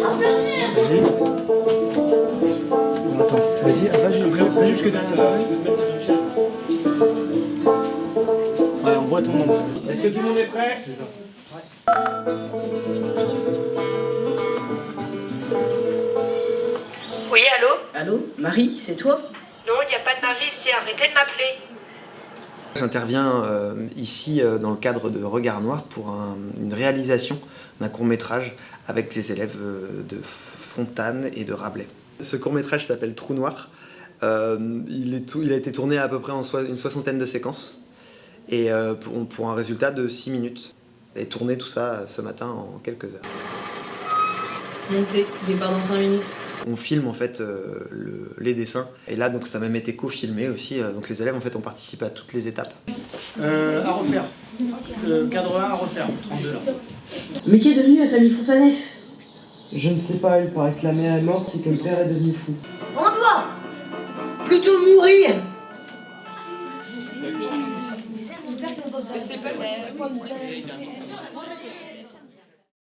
Vas-y. Attends, vas-y, va, ju- va jusque derrière. Ouais, on voit ton nom. Est-ce que tout le monde est prêt Oui, allô Allô Marie, c'est toi Non, il n'y a pas de mari ici, arrêtez de m'appeler. J'interviens euh, ici euh, dans le cadre de Regard Noir pour un- une réalisation d'un court-métrage avec les élèves euh, de Fontane et de Rabelais. Ce court-métrage s'appelle Trou Noir. Euh, il, est tout- il a été tourné à peu près en une soixantaine de séquences et euh, pour, pour un résultat de 6 minutes. Et tourné tout ça ce matin en quelques heures. Montez, départ dans 5 minutes. On filme en fait euh, le- les dessins et là donc ça a même été co-filmé aussi. euh, donc les élèves en fait ont participé à toutes les étapes. Euh, à refaire. Euh, cadre 1 à refaire. En deux, là. Mais qui est devenu la famille Fontanès? Je ne sais pas, il paraît que la mère est morte et que le père est devenu fou. Plutôt mourir! Mais c'est pas